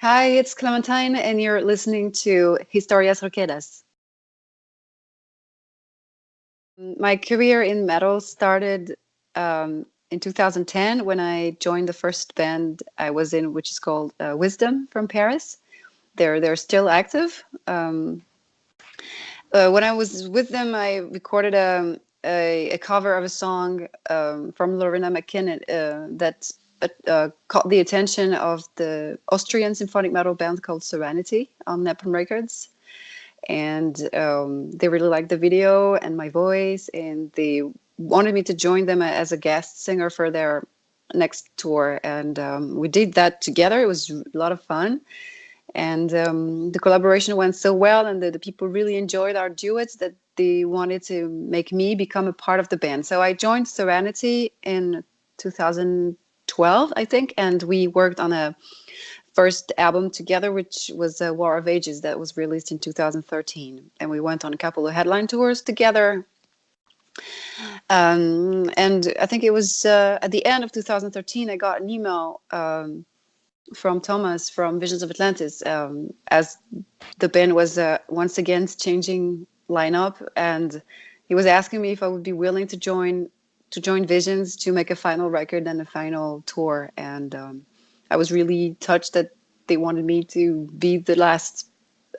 Hi, it's Clementine, and you're listening to Historias Roqueras. My career in metal started um, in 2010 when I joined the first band I was in, which is called uh, Whyzdom from Paris. They're they're still active. Um, uh, when I was with them, I recorded a, um, a, a cover of a song um, from Loreena McKennitt uh, that uh, caught the attention of the Austrian symphonic metal band called Serenity on Napalm Records. And um, they really liked the video and my voice, and they wanted me to join them as a guest singer for their next tour. And um, we did that together. It was a lot of fun. And um, the collaboration went so well, and the, the people really enjoyed our duets that they wanted to make me become a part of the band. So I joined Serenity in 2000. 12, I think, and we worked on a first album together, which was a War of Ages that was released in 2013. And we went on a couple of headline tours together. Um, and I think it was uh, at the end of 2013, I got an email um, from Thomas from Visions of Atlantis um, as the band was uh, once again changing lineup. And he was asking me if I would be willing to join to join Visions to make a final record and a final tour. And um, I was really touched that they wanted me to be the last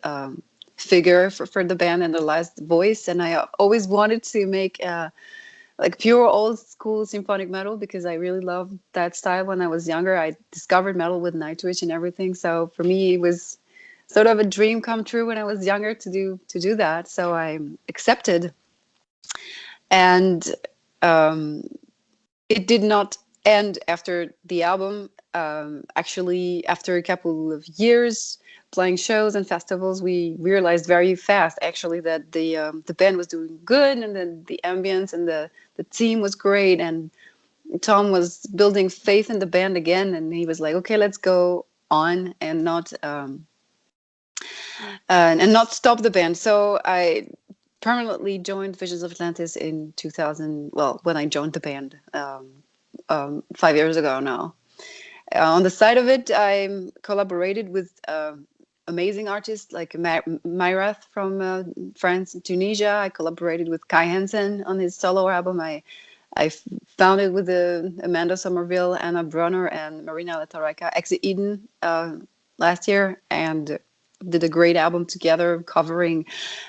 um, figure for, for the band and the last voice. And I always wanted to make uh, like pure old school symphonic metal because I really loved that style when I was younger. I discovered metal with Nightwish and everything. So for me, it was sort of a dream come true when I was younger to do to do that. So I accepted. And um, it did not end after the album. Um, actually, after a couple of years playing shows and festivals, we realized very fast actually that the um, the band was doing good and then the ambience and the the team was great and Tom was building faith in the band again and he was like, okay, let's go on and not um, uh, and not stop the band. So I permanently joined Visions of Atlantis in 2000. Well, when I joined the band um, um, five years ago now. Uh, on the side of it, I collaborated with uh, amazing artists like Myrath from uh, France and Tunisia. I collaborated with Kai Hansen on his solo album. I I founded with uh, Amanda Somerville, Anna Brunner, and Marina La Torraca, Exit Eden uh, last year, and did a great album together covering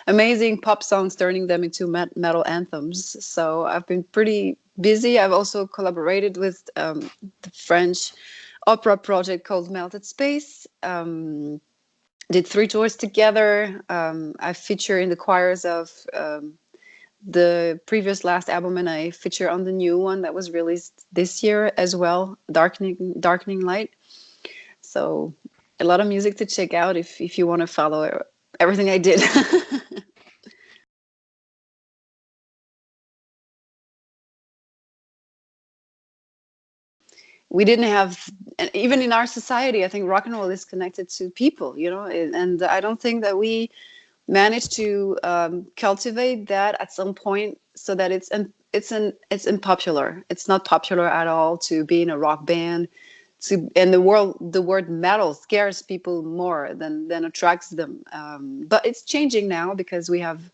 amazing pop songs turning them into metal anthems. So i've been pretty busy. I've also collaborated with um, the french opera project called melted space. Um, did three tours together. Um, i feature in the choirs of um, the previous last album and i feature on the new one that was released this year as well darkening darkening light. So a lot of music to check out if if you want to follow everything I did. we didn't have even in our society i think rock and roll is connected to people you know and i don't think that we managed to um, cultivate that at some point so that it's it's an it's unpopular it's not popular at all to be in a rock band to and the world the word metal scares people more than than attracts them. Um, but it's changing now because we have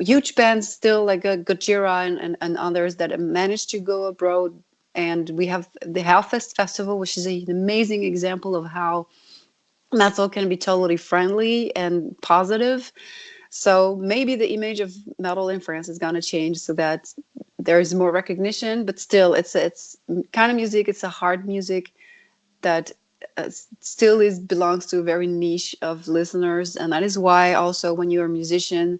huge bands still like uh, Gojira and, and, and others that managed to go abroad. And we have the Hellfest Festival which is an amazing example of how metal can be totally friendly and positive. So maybe the image of metal in France is going to change so that there's more recognition but still it's it's kind of music it's a hard music that uh, still is belongs to a very niche of listeners and that is why also when you're a musician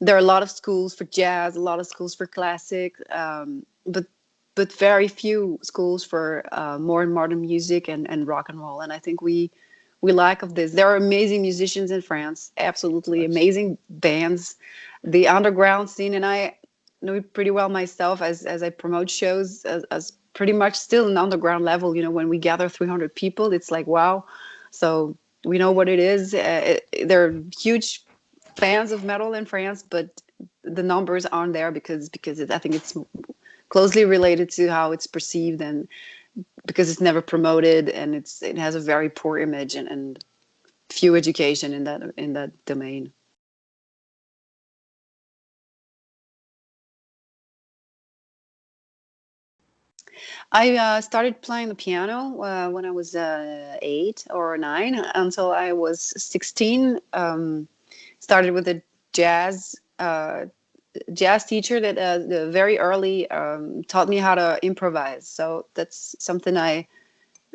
there are a lot of schools for jazz a lot of schools for classic um, but but very few schools for uh, more modern music and, and rock and roll and i think we we lack of this. There are amazing musicians in france absolutely amazing bands. The underground scene and i know it pretty well myself as as i promote shows as, as pretty much still an underground level. You know, when we gather 300 people, it's like, wow. So we know what it is. Uh, it, they're huge fans of metal in France, but the numbers aren't there because because it, I think it's closely related to how it's perceived and because it's never promoted and it's it has a very poor image and, and few education in that in that domain. I uh, started playing the piano uh, when I was uh, eight or nine until I was 16. Um, started with a jazz uh, jazz teacher that uh, very early um, taught me how to improvise. So that's something I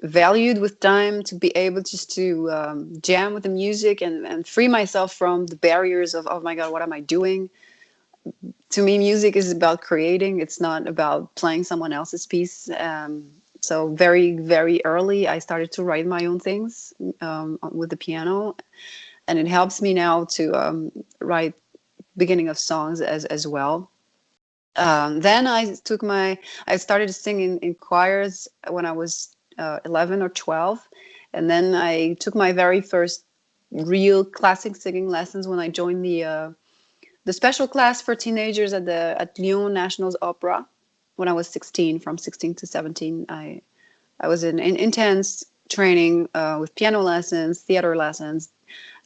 valued with time to be able just to um, jam with the music and, and free myself from the barriers of, oh my God, what am I doing? To me, music is about creating. It's not about playing someone else's piece. Um, so very, very early, I started to write my own things um, with the piano. And it helps me now to um, write beginning of songs as, as well. Um, then I took my, I started singing in choirs when I was uh, 11 or 12. And then I took my very first real classic singing lessons when I joined the uh, the special class for teenagers at the at Lyon National's Opera when I was 16. From 16 to 17, I I was in, in intense training uh, with piano lessons, theater lessons,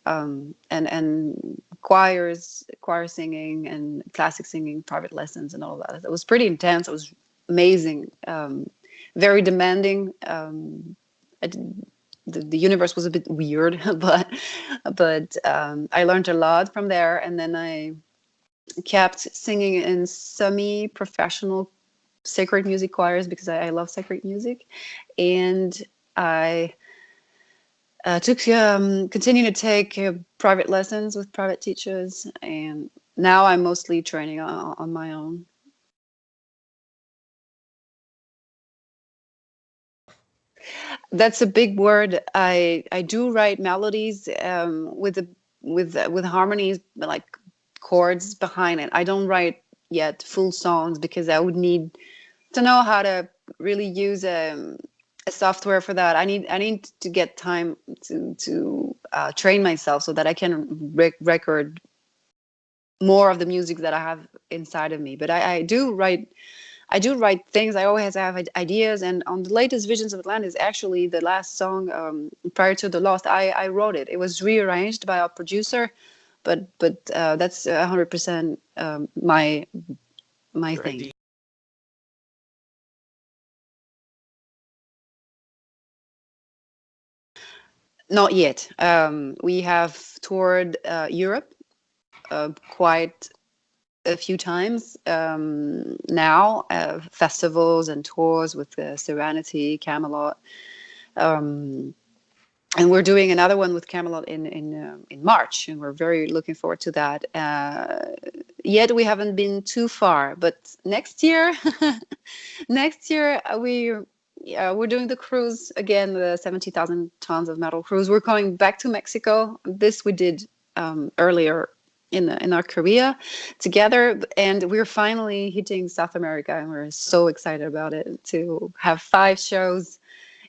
um, and and choirs, choir singing, and classic singing, private lessons, and all that. It was pretty intense. It was amazing. Um, very demanding. Um, the, the universe was a bit weird, but but um, I learned a lot from there. And then I kept singing in semi-professional sacred music choirs because I, I love sacred music, and I uh, took um, continue to take uh, private lessons with private teachers, and now I'm mostly training on, on my own. That's a big word. I I do write melodies um, with the with with harmonies like chords behind it. I don't write yet full songs because I would need to know how to really use a, um, a software for that. I need I need to get time to to uh, train myself so that I can rec record more of the music that I have inside of me. But I, I do write I do write things. I always have ideas. And on the latest Visions of Atlantis, actually the last song um, prior to the Lost, I, I wrote it. It was rearranged by our producer, but but uh, that's hundred um, percent my my Your thing. Idea. Not yet. Um, we have toured uh, Europe uh, quite a few times um, now, uh, festivals and tours with uh, Serenity, Kamelot. Um, and we're doing another one with Kamelot in in uh, in March, and we're very looking forward to that. Uh, yet we haven't been too far, but next year, next year uh, we we're doing the cruise again, the seventy thousand tons of metal cruise. We're going back to Mexico. This we did um, earlier in in our career together and we're finally hitting south america and we're so excited about it to have five shows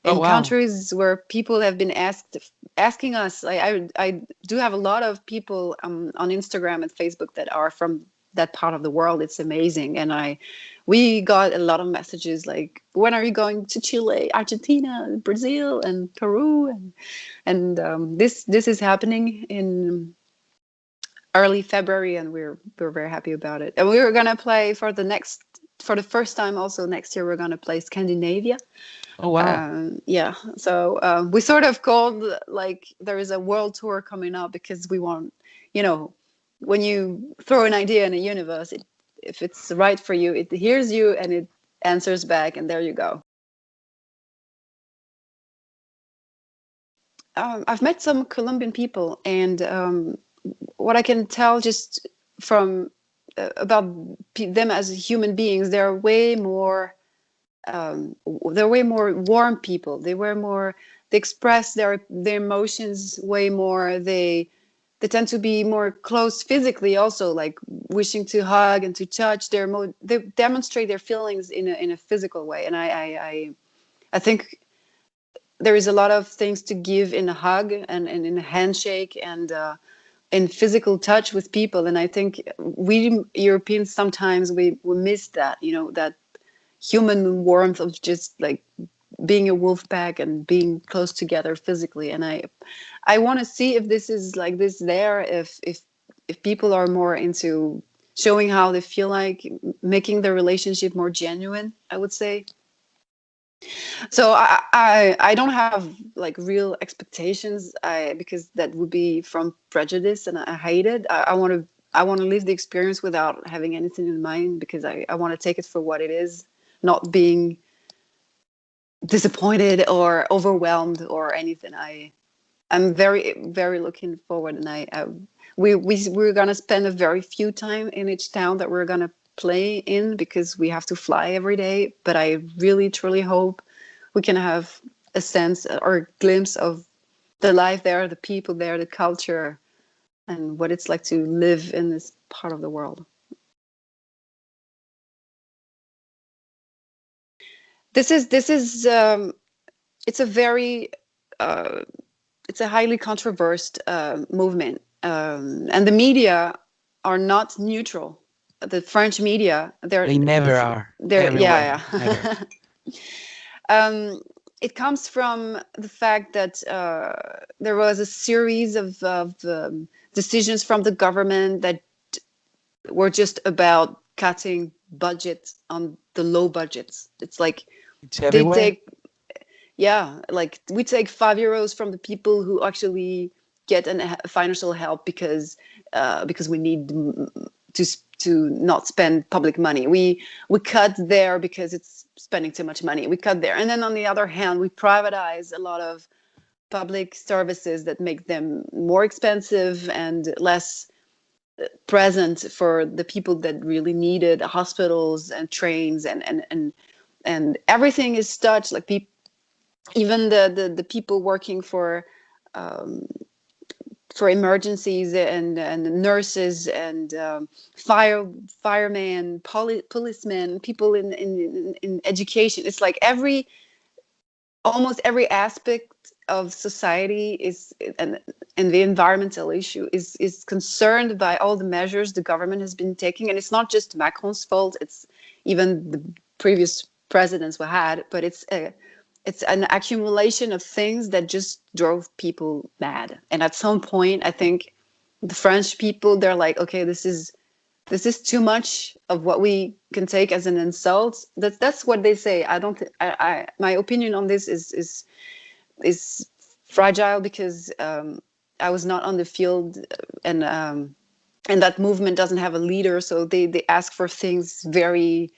in oh, wow. countries where people have been asked asking us I, I, I do have a lot of people um, on instagram and facebook that are from that part of the world it's amazing and i we got a lot of messages like when are you going to chile argentina brazil and peru and and um, this this is happening in early February, and we're we're very happy about it. And we were gonna play for the next for the first time also next year. We're gonna play Scandinavia. Oh wow! Um, yeah, so um, we sort of called like there is a world tour coming up because we want you know when you throw an idea in a universe, it, if it's right for you, it hears you and it answers back, and there you go. Um, I've met some Colombian people, and um, what I can tell just from uh, about them as human beings, they're way more um, they're way more warm people. They were more they express their their emotions way more. They they tend to be more close physically also like wishing to hug and to touch their mo they demonstrate their feelings in a, in a physical way and I, I i i think there is a lot of things to give in a hug and, and in a handshake and uh, in physical touch with people and i think we europeans sometimes we, we miss that you know that human warmth of just like being a wolf pack and being close together physically. And i i want to see if this is like this there if if if people are more into showing how they feel like making the relationship more genuine i would say. So I, I i don't have like real expectations i because that would be from prejudice and i hate it. I want to i want to live the experience without having anything in mind because i i want to take it for what it is not being disappointed or overwhelmed or anything i i'm very very looking forward and i, I we, we we're gonna spend a very few time in each town that we're gonna play in because we have to fly every day. But I really truly hope we can have a sense or a glimpse of the life there, the people there, the culture, and what it's like to live in this part of the world. This is this is um, it's a very uh, it's a highly controversial uh, movement um, and the media are not neutral. The French media, they're they never are. They're Everywhere. yeah, yeah. um, it comes from the fact that uh, there was a series of, of um, decisions from the government that were just about cutting budgets on the low budgets. It's like it's they take, yeah, like we take five euros from the people who actually get an, financial help because uh, because we need to to not spend public money. We we cut there because it's spending too much money. We cut there, and then on the other hand, we privatize a lot of public services that make them more expensive and less uh, present for the people that really need it hospitals and trains and and and and everything is such like people even the, the the people working for um, for emergencies and, and nurses and um, fire firemen, poli- policemen, people in, in in education. It's like every almost every aspect of society is and and the environmental issue is is concerned by all the measures the government has been taking and it's not just macron's fault it's even the previous presidents we had but it's a it's an accumulation of things that just drove people mad. And at some point, I think the French people, they're like, okay, this is this is too much of what we can take as an insult. That's that's what they say. I don't. I, I my opinion on this is is is fragile because um, I was not on the field and um, and that movement doesn't have a leader, so they they ask for things very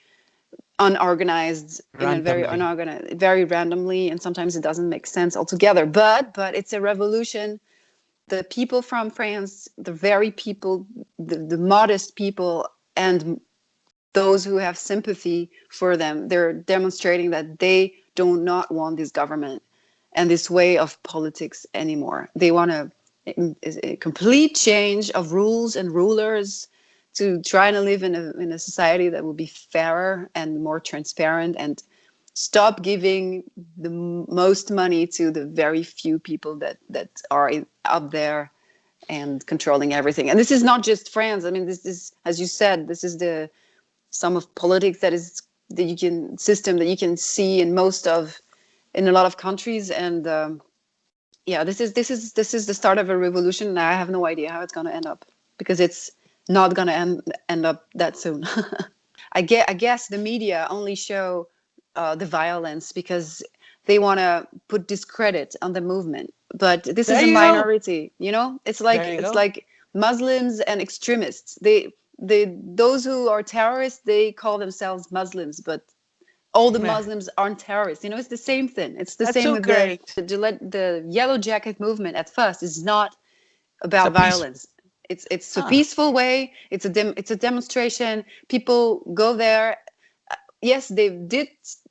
unorganized randomly. in a very unorganized very randomly and sometimes it doesn't make sense altogether. But but it's a revolution. The people from france the very people the, the modest people and those who have sympathy for them they're demonstrating that they do not want this government and this way of politics anymore. They want a, a eh, eh, complete change of rules and rulers to try to live in a, in a society that will be fairer and more transparent and stop giving the most money to the very few people that that are up there and controlling everything. And this is not just france. I mean this is as you said this is the sum of politics that is that you can system that you can see in most of in a lot of countries. And um, yeah this is this is this is the start of a revolution. And i have no idea how it's going to end up because it's not going to end, end up that soon. I, get, I guess the media only show uh, the violence because they want to put discredit on the movement. But this there is a minority, go. you know. It's like it's go. like Muslims and extremists. They they those who are terrorists they call themselves Muslims, but all the Muslims aren't terrorists. You know, it's the same thing. It's the That's same so with great. the, the the yellow jacket movement. At first, is not about violence. It's it's a peaceful way. It's a dem- it's a demonstration. People go there. Uh, yes, they did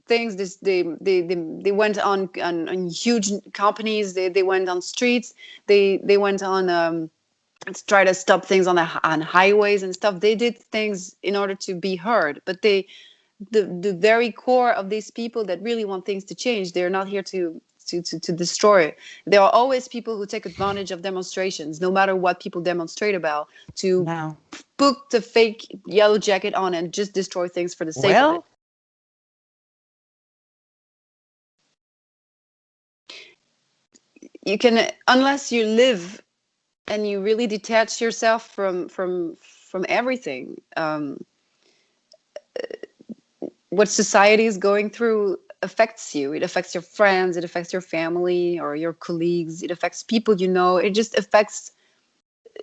things. This they they they, they went on, on, on huge companies. They they went on streets. They they went on. Um, to try to stop things on the on highways and stuff. They did things in order to be heard, but they the the very core of these people that really want things to change. They're not here to to, to, to destroy. There are always people who take advantage of demonstrations, no matter what people demonstrate about, to put the fake yellow jacket on and just destroy things for the sake well, of it. you can unless you live and you really detach yourself from from from everything um, what society is going through affects you. It affects your friends it affects your family or your colleagues it affects people you know. It just affects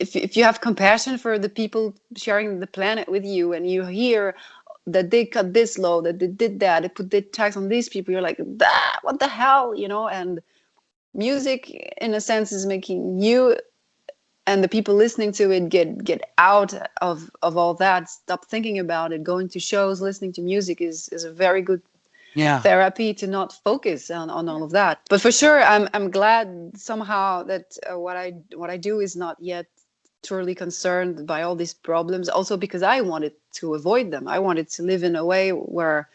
if, if you have compassion for the people sharing the planet with you and you hear that they cut this law that they did that they put the tax on these people you're like ah, what the hell you know? And music in a sense is making you and the people listening to it get get out of of all that. Stop thinking about it. Going to shows listening to music is is a very good yeah. therapy to not focus on, on all of that. But for sure i'm i'm glad somehow that uh, what i what i do is not yet truly concerned by all these problems. Also because i wanted to avoid them. I wanted to live in a way where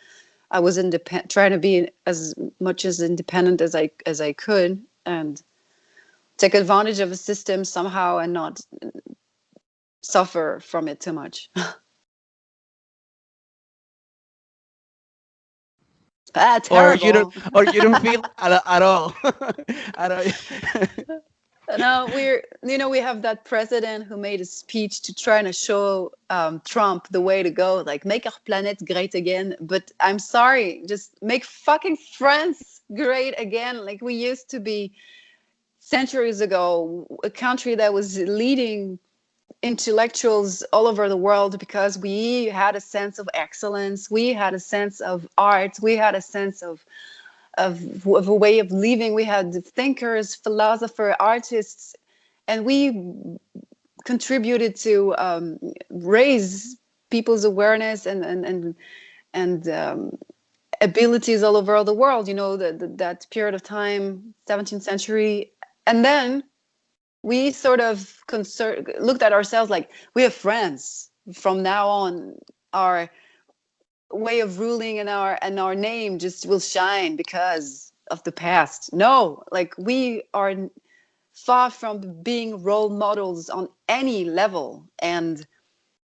i was independent trying to be as much as independent as i as i could and take advantage of a system somehow and not suffer from it too much. ah, or you don't or you don't feel at, at all. At all. No we're you know we have that president who made a speech to try to show um, trump the way to go like make our planet great again. But i'm sorry just make fucking france great again like we used to be centuries ago, a country that was leading intellectuals all over the world because we had a sense of excellence, we had a sense of art, we had a sense of of, of a way of living. We had thinkers, philosophers, artists, and we contributed to um, raise people's awareness and and and and um, abilities all over the world. You know, the, that period of time, 17th century, and then we sort of looked at ourselves like we have friends. From now on our way of ruling and our and our name just will shine because of the past. No like we are far from being role models on any level. And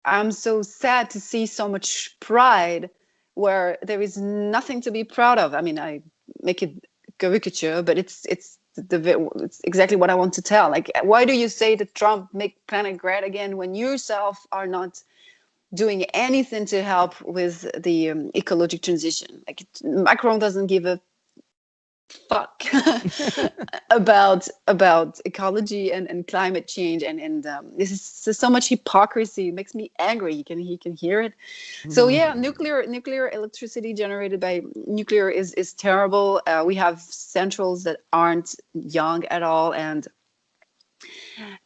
i'm so sad to see so much pride where there is nothing to be proud of. I mean i make it caricature but it's it's the it's exactly what I want to tell. Like, why do you say that Trump make planet great again when yourself are not doing anything to help with the um, ecological transition? Like, Macron doesn't give a fuck about about ecology and, and climate change. And and um, this is so much hypocrisy. It makes me angry. You can he can hear it. So mm-hmm. yeah nuclear nuclear electricity generated by nuclear is is terrible. Uh, we have centrals that aren't young at all. And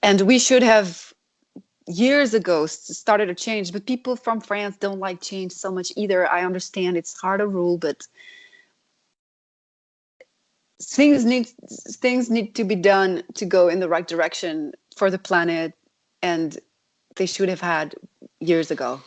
and we should have years ago started a change. But people from france don't like change so much either. I understand it's hard to rule but things need things need to be done to go in the right direction for the planet and they should have had years ago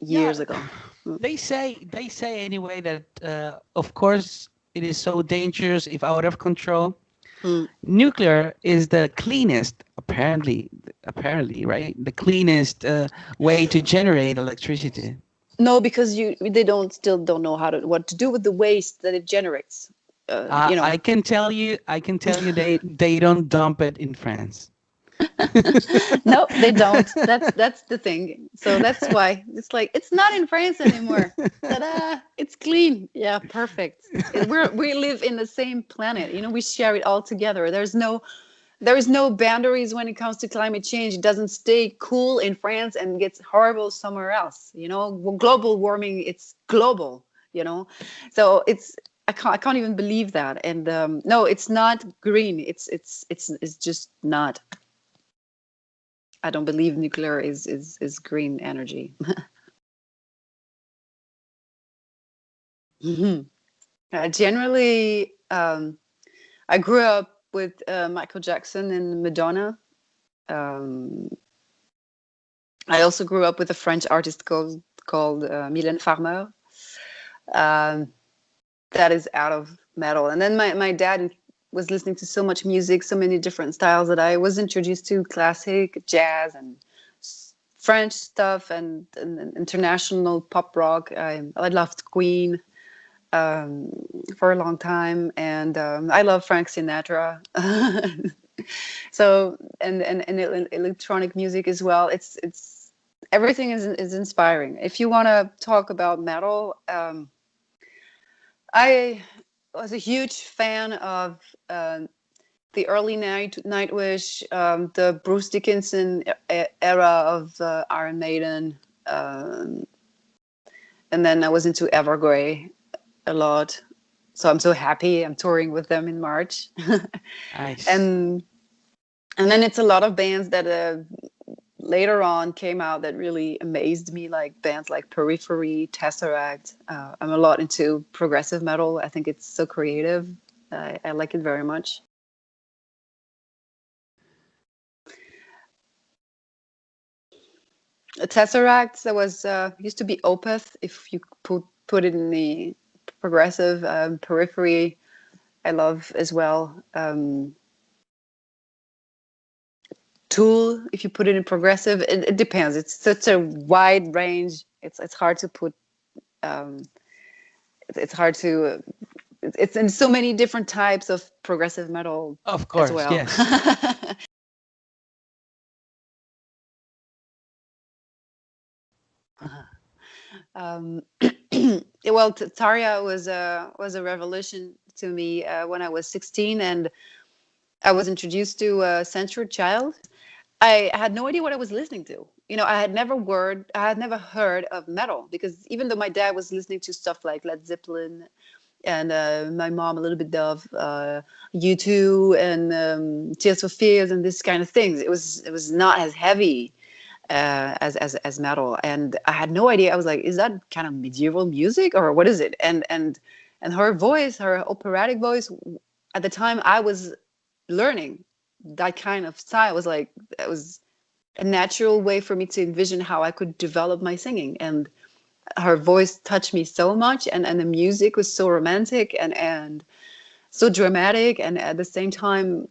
years yeah. ago. They say they say anyway that uh, of course it is so dangerous if out of control. Mm. nuclear is the cleanest apparently apparently right? The cleanest uh, way to generate electricity. No because you they don't still don't know how to what to do with the waste that it generates uh, you know. I can tell you, I can tell you, they they don't dump it in France. no, they don't. That's that's the thing. So that's why it's like it's not in France anymore. Ta-da! It's clean. Yeah, perfect. We we live in the same planet. You know, we share it all together. There's no there is no boundaries when it comes to climate change. It doesn't stay cool in France and gets horrible somewhere else. You know, global warming, it's global. You know, so it's I can't I can't even believe that. And um, no, it's not green. It's it's it's it's just not. I don't believe nuclear is is is green energy. mm-hmm. uh, generally, um, I grew up with uh, Michael Jackson and Madonna. Um, I also grew up with a French artist called called uh, Mylène Farmer. Um, that is out of metal. And then my, my dad was listening to so much music, so many different styles that I was introduced to classic, jazz, and French stuff, and, and international pop rock. I, I loved Queen. um, for a long time, and um, I love Frank Sinatra. so and, and and electronic music as well. It's it's everything is is inspiring. If you want to talk about metal, um, I was a huge fan of uh, the early night Nightwish, um, the Bruce Dickinson era of uh, Iron Maiden, um, and then I was into Evergrey a lot. So I'm so happy. I'm touring with them in March. nice. And and then it's a lot of bands that uh, later on came out that really amazed me, like bands like Periphery, Tesseract. Uh, I'm a lot into progressive metal. I think it's so creative. I, I like it very much. Tesseract that was uh, used to be Opeth. If you put put it in the progressive um, periphery, I love as well. Um, Tool, if you put it in progressive, it, it, depends. It's such a wide range. It's it's hard to put. Um, it's, hard to. It's in so many different types of progressive metal. Of course, well. yes. um, well, Tarja was a was a revolution to me uh, when I was 16, and I was introduced to uh, Century Child. I had no idea what I was listening to. You know, I had never word, I had never heard of metal because even though my dad was listening to stuff like Led Zeppelin and uh, my mom a little bit of uh, U2 and um, Tears for Fears and this kind of things, it was it was not as heavy uh, as as as metal, and I had no idea. I was like, is that kind of medieval music or what is it? And and and her voice, her operatic voice, at the time I was learning that kind of style was like it was a natural way for me to envision how I could develop my singing and her voice touched me so much and and the music was so romantic and and so dramatic and at the same time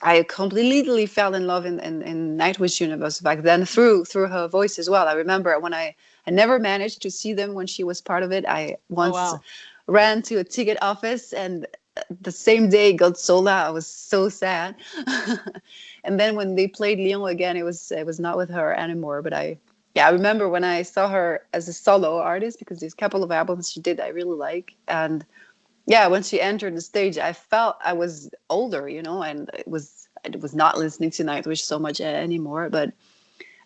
I completely fell in love in, in, in Nightwish universe back then through through her voice as well. I remember when I I never managed to see them when she was part of it. I oh, once oh, wow. ran to a ticket office and the same day got sold. I was so sad. and then when they played Lyon again, it was it was not with her anymore. But I yeah, I remember when I saw her as a solo artist because there's a couple of albums she did I really like and yeah, when she entered the stage, I felt I was older, you know, and it was I was not listening to Nightwish so much anymore, but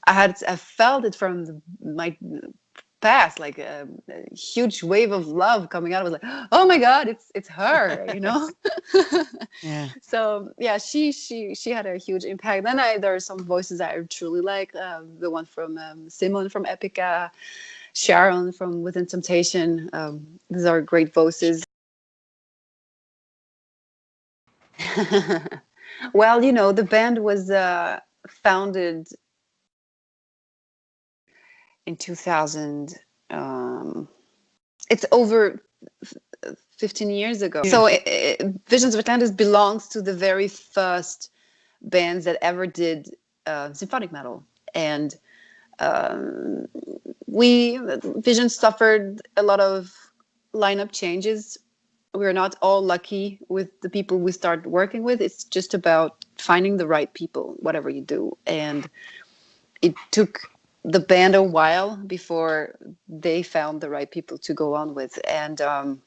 I had I felt it from the, my past, like a, a, huge wave of love coming out. I was like, oh my god, it's it's her, you know. yeah. So yeah, she she she had a huge impact. Then I there are some voices that I truly like. Um, the one from um, Simone from Epica, Sharon from Within Temptation. Um, these are great voices. well, you know, the band was uh, founded in 2000. Um, it's over 15 years ago. Yeah. So it, it, Visions of Atlantis belongs to the very first bands that ever did uh, symphonic metal. And um, we, Vision suffered a lot of lineup changes we're not all lucky with the people we start working with. It's just about finding the right people, whatever you do. And it took the band a while before they found the right people to go on with. And um,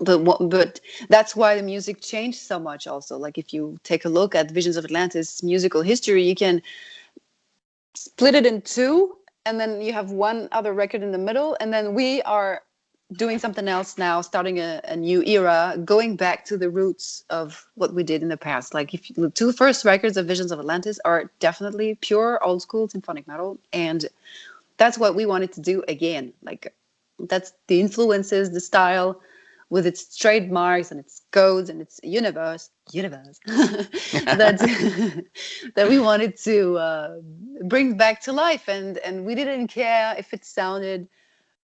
but but that's why the music changed so much. Also, like if you take a look at Visions of Atlantis musical history, you can split it in two, and then you have one other record in the middle, and then we are doing something else now, starting a, a, new era, going back to the roots of what we did in the past. Like if the two first records of Visions of Atlantis are definitely pure old school symphonic metal, and that's what we wanted to do again. Like that's the influences, the style, with its trademarks and its codes and its universe, universe that that we wanted to uh, bring back to life, and and we didn't care if it sounded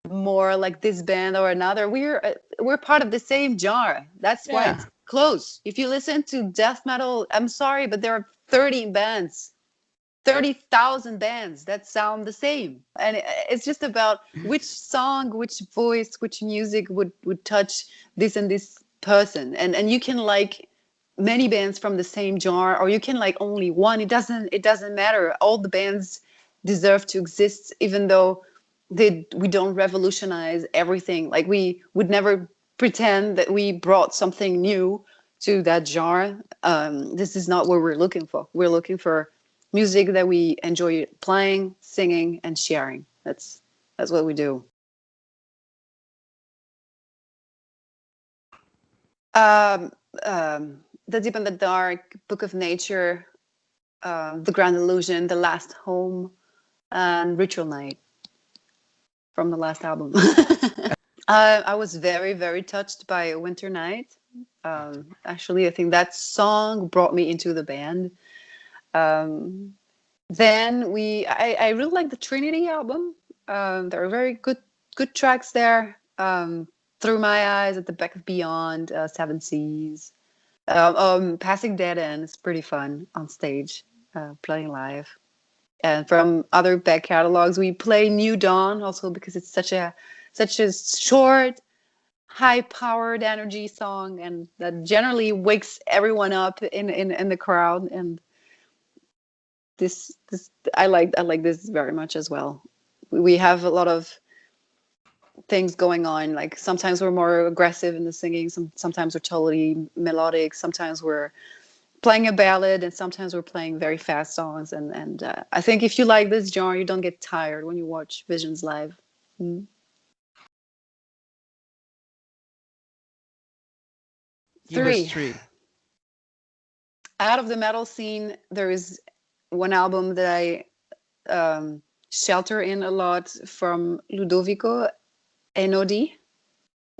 more like this band or another. We're uh, we're part of the same jar. That's why yeah. it's close. If you listen to death metal, I'm sorry, but there are 30 bands 30,000 bands that sound the same. And it's just about which song, which voice, which music would, would touch this and this person. And, and you can like many bands from the same genre or you can like only one. It doesn't, it doesn't matter. All the bands deserve to exist, even though they, we don't revolutionize everything. Like we would never pretend that we brought something new to that genre. Um, this is not what we're looking for. We're looking for music that we enjoy playing, singing, and sharing. That's that's what we do. Um, um, the Deep and the Dark, Book of Nature, uh, The Grand Illusion, The Last Home, and Ritual Night from the last album. uh, I was very, very touched by Winter Night. Um, actually, I think that song brought me into the band. Um, then we, I, I really like the Trinity album. Um, there are very good, good tracks there. Um, Through My Eyes, At the Back of Beyond, uh, Seven Seas. Um, um, Passing Dead End is pretty fun on stage, uh, playing live. And from other back catalogs, we play New Dawn also because it's such a such a short, high-powered energy song, and that generally wakes everyone up in in, in the crowd. And this this I like I like this very much as well. We have a lot of things going on. Like sometimes we're more aggressive in the singing. Some sometimes we're totally melodic. Sometimes we're playing a ballad, and sometimes we're playing very fast songs. And and uh, I think if you like this genre, you don't get tired when you watch Visions live. Mm. Three. three. Out of the metal scene, there is one album that I um, shelter in a lot from Ludovico Einaudi.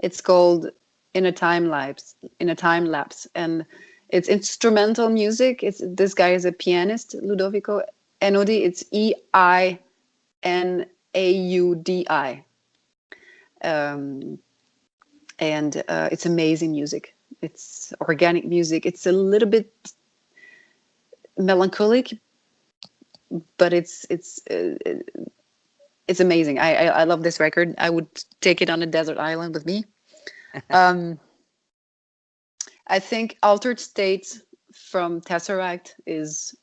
It's called In a Time Lapse. In a Time Lapse, and it's instrumental music. It's this guy is a pianist, Ludovico Einaudi. It's E I N A U D I, um, and uh, it's amazing music. It's organic music. It's a little bit melancholic, but it's it's uh, it's amazing. I, I, I love this record. I would take it on a desert island with me. um, I think Altered States from Tesseract is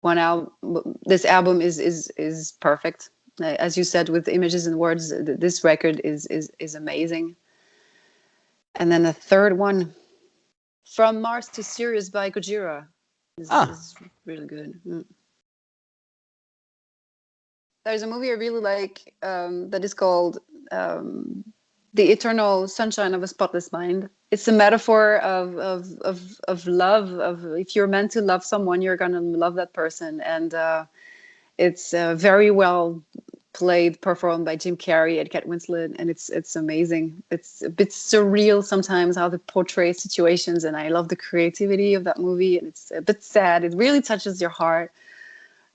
one album. This album is is is perfect. As you said, with images and words, this record is is is amazing. And then the third one, From Mars to Sirius by Gojira, is, ah. is really good. Mm there's a movie I really like um, that is called um, "The Eternal Sunshine of a Spotless Mind." It's a metaphor of of of of love. Of if you're meant to love someone, you're gonna love that person, and uh, it's uh, very well played, performed by Jim Carrey and Kate Winslet, and it's it's amazing. It's a bit surreal sometimes how they portray situations, and I love the creativity of that movie. And it's a bit sad. It really touches your heart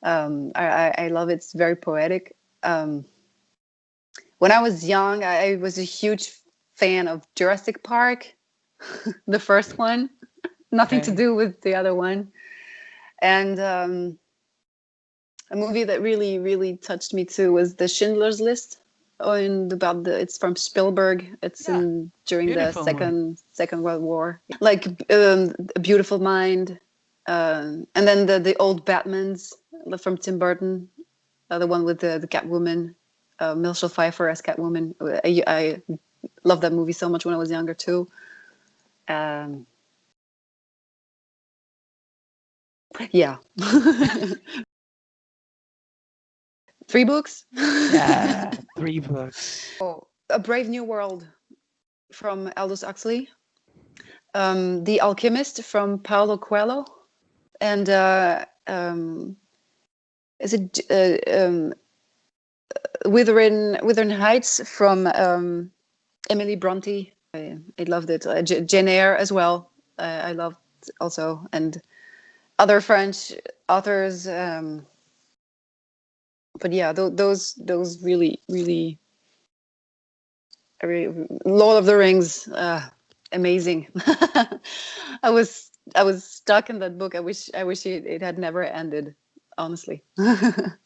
um, I, I, love it. It's very poetic. Um, when I was young, I, was a huge fan of Jurassic Park, the first one. Nothing okay. to do with the other one. And um, a movie that really, really touched me too was The Schindler's List. And about the, it's from Spielberg. It's yeah. in during Beautiful the second one. Second World War. Like um, A Beautiful Mind, um, and then the the old Batmans from Tim Burton, uh, the one with the the Catwoman, uh, Michelle Pfeiffer as Catwoman. I, I love that movie so much when I was younger too. Um, yeah. three books. yeah, three books. Oh, A Brave New World from Aldous Huxley. Um, the Alchemist from Paulo Coelho and uh, um, is it uh, um, Wuthering Wuthering Heights from um, Emily Bronte. I, I loved it. Uh, Jane Eyre as well. Uh, I loved also and other French authors. Um, but yeah, th those those really really. Lord of the Rings, uh, amazing. I was I was stuck in that book. I wish I wish it, it had never ended. honestly.